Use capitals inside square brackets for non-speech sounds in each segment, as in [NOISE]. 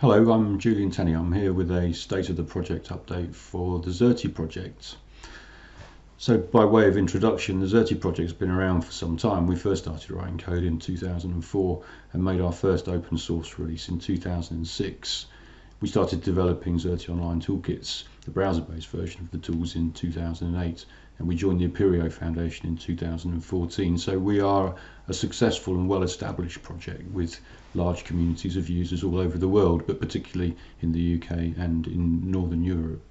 Hello, I'm Julian Tenney. I'm here with a state of the project update for the Xerte project. So by way of introduction, the Xerte project has been around for some time. We first started writing code in 2004 and made our first open source release in 2006. We started developing Xerte Online Toolkits, the browser-based version of the tools in 2008 and we joined the Apereo Foundation in 2014. So we are a successful and well-established project with large communities of users all over the world, but particularly in the UK and in Northern Europe.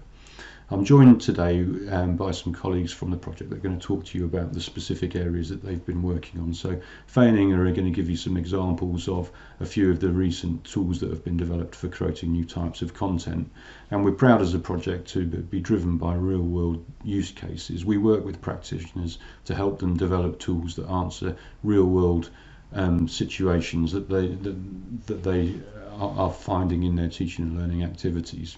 I'm joined today um, by some colleagues from the project that are going to talk to you about the specific areas that they've been working on. So Faye are going to give you some examples of a few of the recent tools that have been developed for creating new types of content. And we're proud as a project to be driven by real world use cases. We work with practitioners to help them develop tools that answer real world um, situations that they, that, that they are finding in their teaching and learning activities.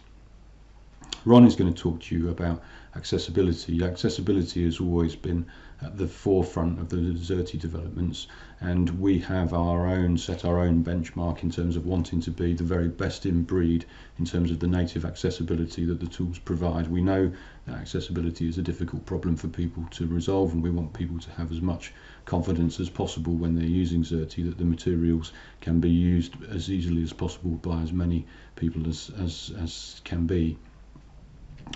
Ron is going to talk to you about accessibility. Accessibility has always been at the forefront of the Xerte developments and we have our own set our own benchmark in terms of wanting to be the very best in breed in terms of the native accessibility that the tools provide. We know that accessibility is a difficult problem for people to resolve and we want people to have as much confidence as possible when they're using Xerte that the materials can be used as easily as possible by as many people as, as, as can be.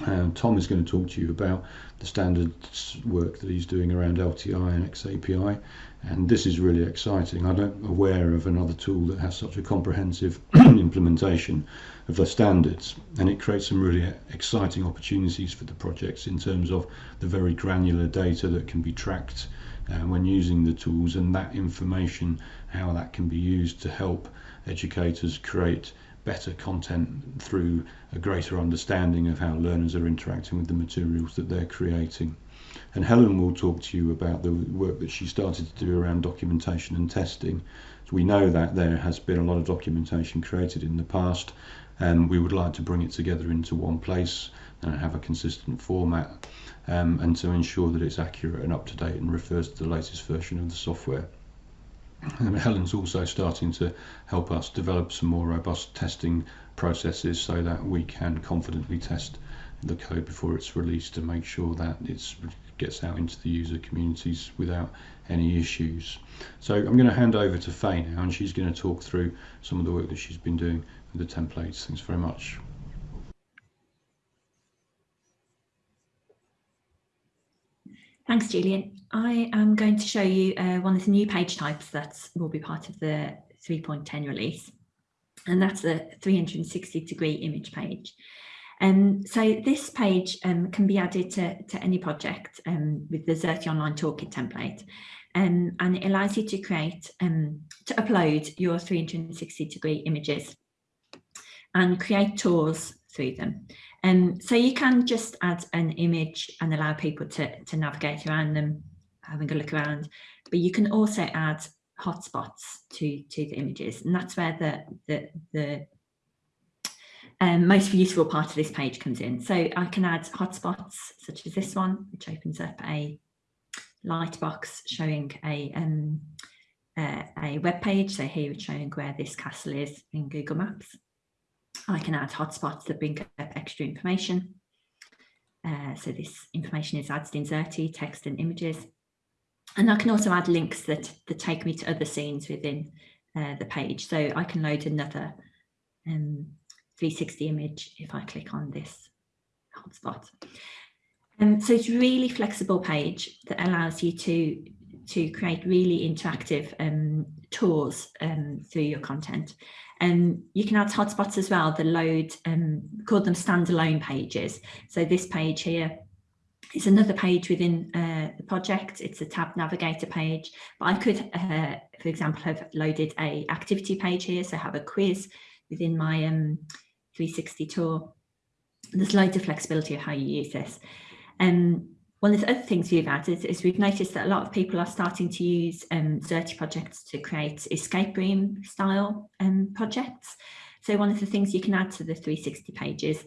And Tom is going to talk to you about the standards work that he's doing around LTI and XAPI. And this is really exciting. I'm not aware of another tool that has such a comprehensive [CLEARS THROAT] implementation of the standards. And it creates some really exciting opportunities for the projects in terms of the very granular data that can be tracked uh, when using the tools and that information, how that can be used to help educators create better content through a greater understanding of how learners are interacting with the materials that they're creating. And Helen will talk to you about the work that she started to do around documentation and testing. So we know that there has been a lot of documentation created in the past and we would like to bring it together into one place and have a consistent format um, and to ensure that it's accurate and up to date and refers to the latest version of the software. And Helen's also starting to help us develop some more robust testing processes so that we can confidently test the code before it's released to make sure that it gets out into the user communities without any issues. So I'm going to hand over to Faye now and she's going to talk through some of the work that she's been doing with the templates. Thanks very much. Thanks, Julian. I am going to show you uh, one of the new page types that will be part of the 3.10 release, and that's the 360 degree image page. Um, so this page um, can be added to, to any project um, with the Xerte Online Toolkit template, um, and it allows you to create, um, to upload your 360 degree images and create tours through them. Um, so you can just add an image and allow people to, to navigate around them, having a look around, but you can also add hotspots to, to the images. And that's where the, the, the um, most useful part of this page comes in. So I can add hotspots such as this one, which opens up a light box showing a um, uh, a web page. So here it's showing where this castle is in Google Maps. I can add hotspots that bring up extra information. Uh, so this information is added in Xerte, text and images. And I can also add links that, that take me to other scenes within uh, the page. So I can load another um, 360 image if I click on this hotspot. Um, so it's a really flexible page that allows you to to create really interactive um, tours um, through your content. And um, you can add hotspots as well that load, um, call them standalone pages. So this page here is another page within uh, the project. It's a tab navigator page, but I could, uh, for example, have loaded a activity page here. So have a quiz within my um, 360 tour. There's loads of flexibility of how you use this. Um, one of the other things we've added is we've noticed that a lot of people are starting to use um, Xerte projects to create escape room style um, projects. So one of the things you can add to the 360 pages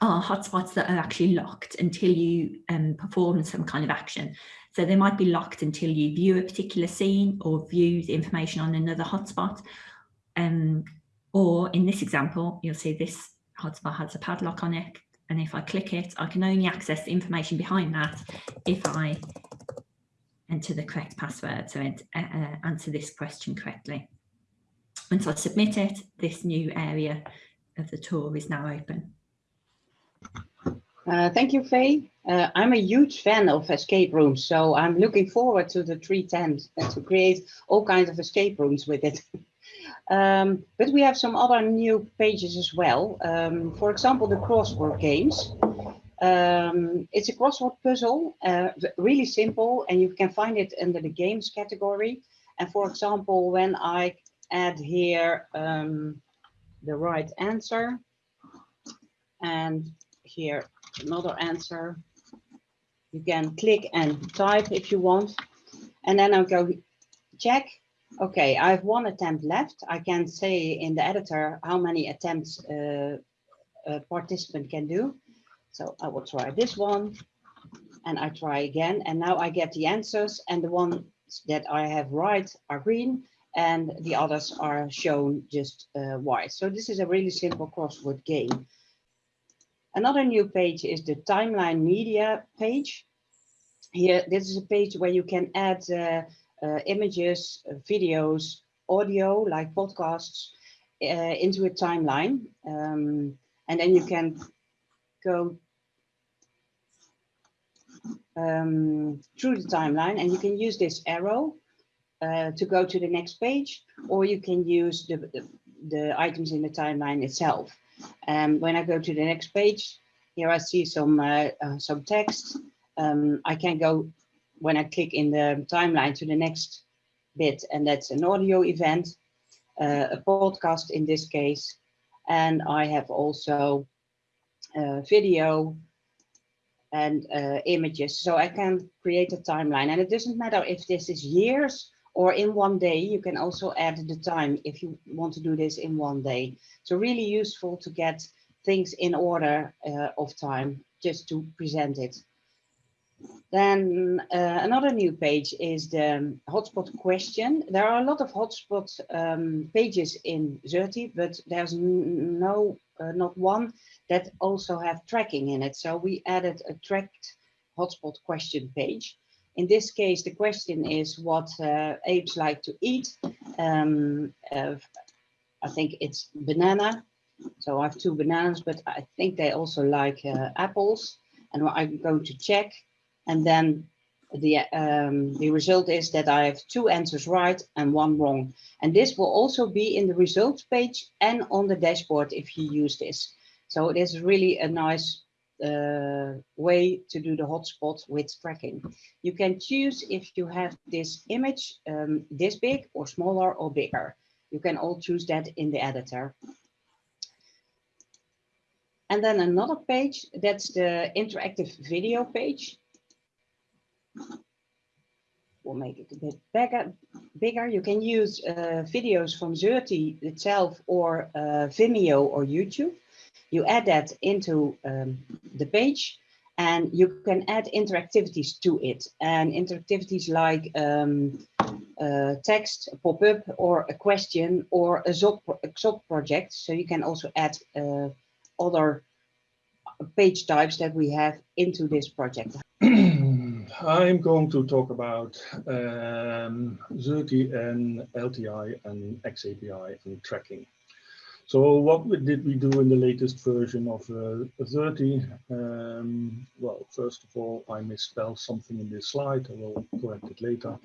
are hotspots that are actually locked until you um, perform some kind of action. So they might be locked until you view a particular scene or view the information on another hotspot. Um, Or in this example, you'll see this hotspot has a padlock on it. And if I click it, I can only access the information behind that if I enter the correct password, so uh, uh, answer this question correctly. Once I submit it, this new area of the tour is now open. Uh, thank you, Faye. Uh, I'm a huge fan of escape rooms, so I'm looking forward to the 310 and [LAUGHS] to create all kinds of escape rooms with it. [LAUGHS] um, but we have some other new pages as well. Um, for example, the crossword games. Um, it's a crossword puzzle, uh, really simple, and you can find it under the games category. And for example, when I add here um, the right answer, and here another answer, you can click and type if you want. And then I'll go check. Okay, I have one attempt left. I can say in the editor how many attempts uh, a participant can do. So I will try this one and I try again. And now I get the answers and the ones that I have right are green and the others are shown just uh, white. So this is a really simple crossword game. Another new page is the timeline media page. Here, this is a page where you can add uh, images, uh, videos, audio like podcasts uh, into a timeline. Um, and then you can go um, through the timeline and you can use this arrow uh, to go to the next page or you can use the, the, the items in the timeline itself. And um, when I go to the next page, here I see some, uh, uh, some text. Um, I can go when I click in the timeline to the next bit and that's an audio event, uh, a podcast in this case. And I have also uh, video and uh, images. So I can create a timeline and it doesn't matter if this is years or in one day, you can also add the time if you want to do this in one day. So really useful to get things in order uh, of time just to present it. Then uh, another new page is the hotspot question. There are a lot of hotspot um, pages in Xerte, but there's no, uh, not one that also have tracking in it. So we added a tracked hotspot question page. In this case, the question is what uh, apes like to eat. Um, I think it's banana. So I have two bananas, but I think they also like uh, apples. And I'm going to check. And then the, um, the result is that I have two answers right and one wrong. And this will also be in the results page and on the dashboard if you use this. So it is really a nice uh, way to do the hotspot with tracking. You can choose if you have this image um, this big or smaller or bigger. You can all choose that in the editor. And then another page, that's the interactive video page. We'll make it a bit bigger. bigger. You can use uh, videos from Xerte itself or uh, Vimeo or YouTube you add that into um, the page and you can add interactivities to it and interactivities like um, uh, text pop-up or a question or a ZOC project. So you can also add uh, other page types that we have into this project. I'm going to talk about um, Xerte and LTI and XAPI and tracking. So what did we do in the latest version of uh, Xerte? Um, well, first of all, I misspelled something in this slide. I will correct it later.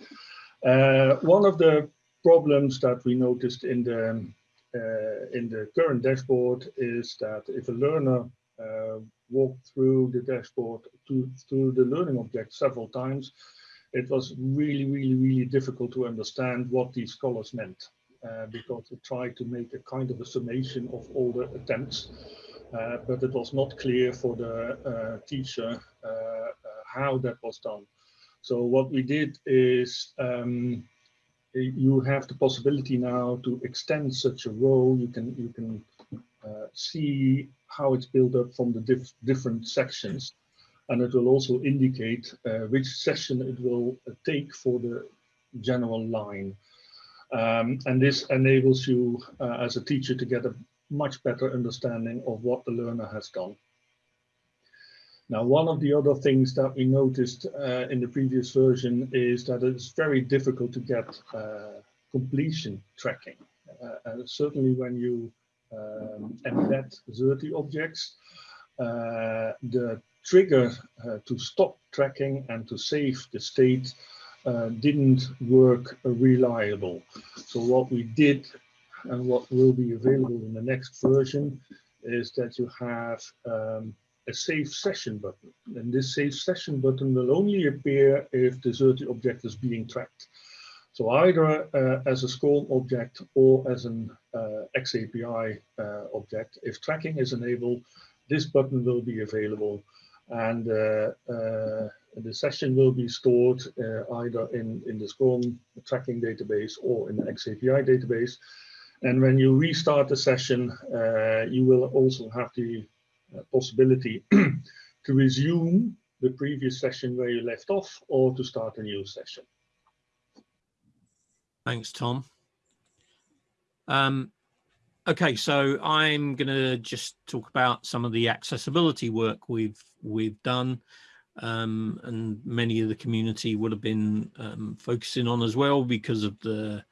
Uh, one of the problems that we noticed in the uh, in the current dashboard is that if a learner walked through the dashboard to, through the learning object several times, it was really, really, really difficult to understand what these colors meant uh, because we tried to make a kind of a summation of all the attempts, uh, but it was not clear for the uh, teacher uh, uh, how that was done. So what we did is um, you have the possibility now to extend such a row. You can you can uh, see how it's built up from the diff different sections, and it will also indicate which session it will take for the general line. Um, and this enables you uh, as a teacher to get a much better understanding of what the learner has done. Now, one of the other things that we noticed uh, in the previous version is that it's very difficult to get uh, completion tracking. Uh, and certainly when you um, embed Xerte objects, uh, the trigger uh, to stop tracking and to save the state uh, didn't work reliable. So what we did and what will be available in the next version is that you have um, a save session button. And this save session button will only appear if the Xerte object is being tracked. So either uh, as a SCORM object or as an uh, XAPI uh, object, if tracking is enabled, this button will be available and the session will be stored either in, in the SCORM tracking database or in the XAPI database. And when you restart the session, you will also have the possibility [CLEARS THROAT] to resume the previous session where you left off or to start a new session. Thanks, Tom. Um, okay, so I'm going to just talk about some of the accessibility work we've we've done, um, and many of the community would have been um, focusing on as well because of the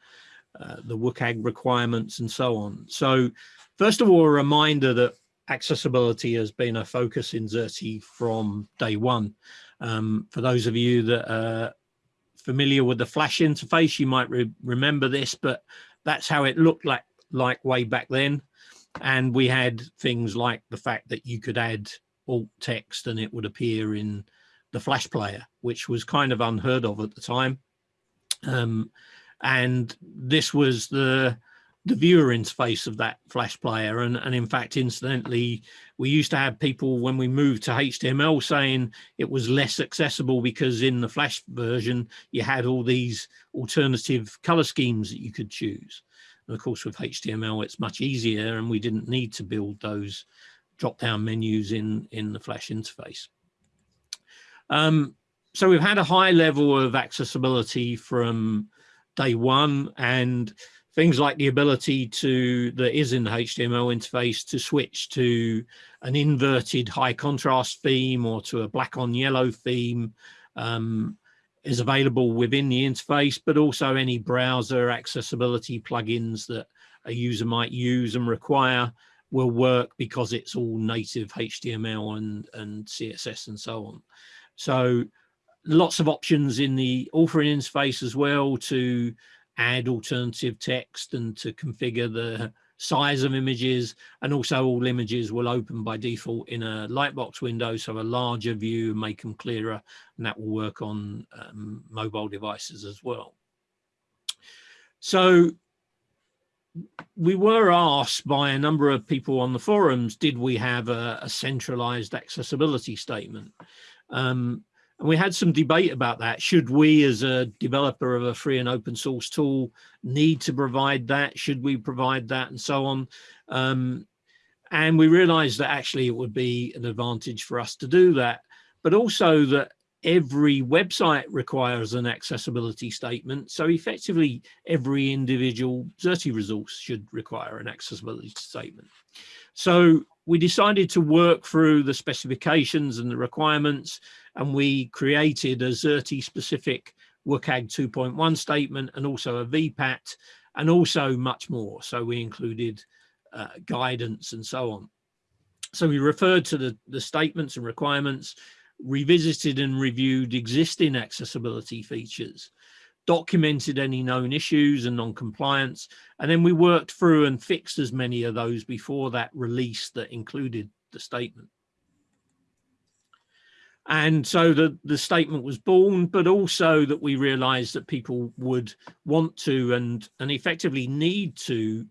uh, the WCAG requirements and so on. So, first of all, a reminder that accessibility has been a focus in Xerte from day one. Um, for those of you that are familiar with the Flash interface, you might re remember this, but that's how it looked like, like way back then. And we had things like the fact that you could add alt text and it would appear in the Flash player, which was kind of unheard of at the time. Um, and this was the the viewer interface of that flash player. And, and in fact incidentally we used to have people when we moved to html saying it was less accessible because in the flash version you had all these alternative color schemes that you could choose. And of course with html it's much easier and we didn't need to build those drop down menus in in the flash interface. Um, so we've had a high level of accessibility from day one and things like the ability to that is in the HTML interface to switch to an inverted high contrast theme or to a black on yellow theme um, is available within the interface, but also any browser accessibility plugins that a user might use and require will work because it's all native HTML and, and CSS and so on. So lots of options in the authoring interface as well to add alternative text and to configure the size of images. And also all images will open by default in a lightbox window so a larger view make them clearer and that will work on um, mobile devices as well. So we were asked by a number of people on the forums did we have a, a centralized accessibility statement? Um, and we had some debate about that. Should we, as a developer of a free and open source tool, need to provide that? Should we provide that and so on? Um, and we realized that actually it would be an advantage for us to do that, but also that every website requires an accessibility statement. So effectively, every individual Xerte resource should require an accessibility statement. So we decided to work through the specifications and the requirements and we created a Xerte specific WCAG 2.1 statement and also a VPAT and also much more. So we included uh, guidance and so on. So we referred to the, the statements and requirements, revisited and reviewed existing accessibility features, documented any known issues and non-compliance, and then we worked through and fixed as many of those before that release that included the statement. And so the, the statement was born, but also that we realized that people would want to and, and effectively need to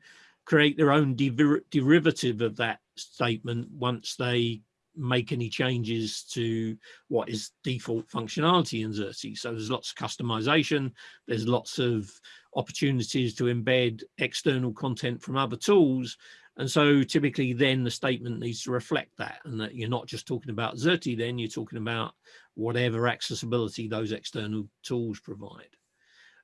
create their own der derivative of that statement once they make any changes to what is default functionality in Xerte. So there's lots of customization, there's lots of opportunities to embed external content from other tools, and so typically then the statement needs to reflect that and that you're not just talking about Xerte then, you're talking about whatever accessibility those external tools provide.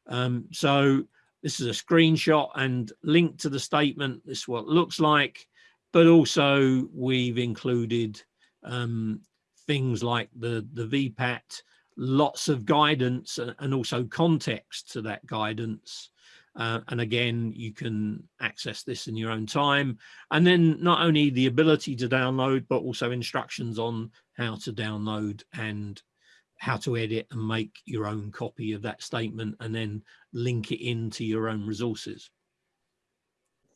Um, so this is a screenshot and link to the statement. This is what it looks like, but also we've included um, things like the, the VPAT, lots of guidance and also context to that guidance. Uh, and again, you can access this in your own time. And then not only the ability to download, but also instructions on how to download and how to edit and make your own copy of that statement and then link it into your own resources.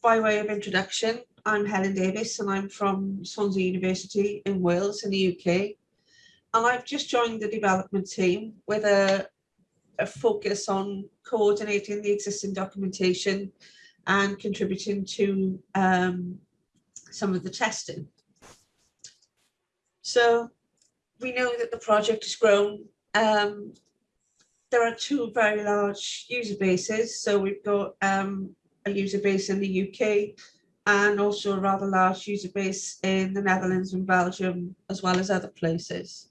By way of introduction, I'm Helen Davis and I'm from Swansea University in Wales in the UK. And I've just joined the development team with a, a focus on coordinating the existing documentation and contributing to um, some of the testing. So we know that the project has grown. Um, there are two very large user bases. So we've got um, a user base in the UK and also a rather large user base in the Netherlands and Belgium, as well as other places.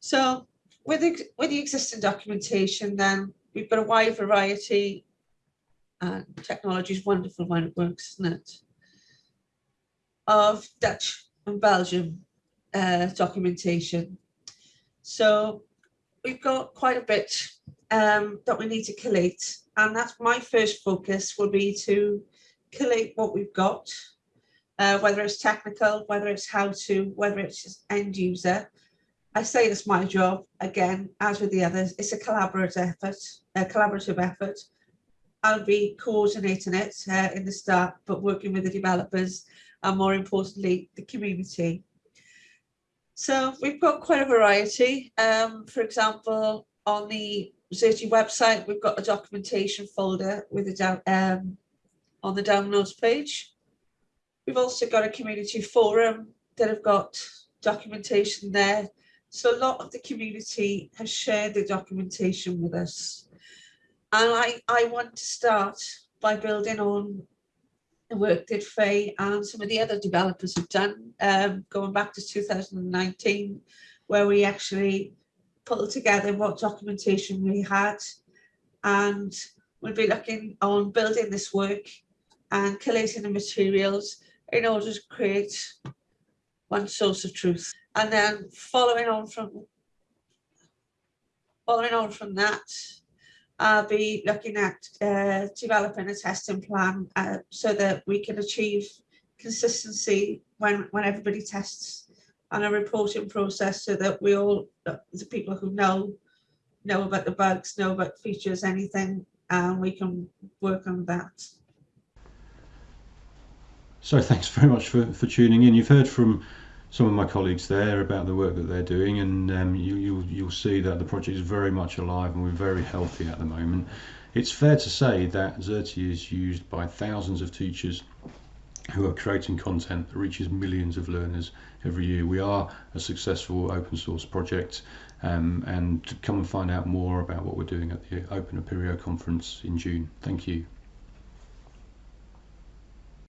So with the, with the existing documentation, then we've got a wide variety. And technology is wonderful when it works, isn't it? Of Dutch and Belgium uh, documentation. So we've got quite a bit um, that we need to collate. And that's my first focus will be to collate what we've got, uh, whether it's technical, whether it's how to, whether it's end user. I say it's my job, again, as with the others, it's a collaborative effort, a collaborative effort. I'll be coordinating it uh, in the start, but working with the developers and more importantly, the community. So we've got quite a variety. Um, for example, on the Xerte website, we've got a documentation folder with a um, on the downloads page. We've also got a community forum that have got documentation there. So a lot of the community has shared the documentation with us. And I, I want to start by building on the work that Faye and some of the other developers have done, um, going back to 2019, where we actually pulled together what documentation we had. And we'll be looking on building this work and collating the materials in order to create one source of truth. And then following on from following on from that, I'll be looking at uh, developing a testing plan uh, so that we can achieve consistency when, when everybody tests and a reporting process so that we all, the people who know, know about the bugs, know about features, anything, and we can work on that. So thanks very much for, for tuning in. You've heard from some of my colleagues there about the work that they're doing, and um, you, you'll, you'll see that the project is very much alive and we're very healthy at the moment. It's fair to say that Xerte is used by thousands of teachers who are creating content that reaches millions of learners every year. We are a successful open source project um, and come and find out more about what we're doing at the Open Apereo conference in June. Thank you.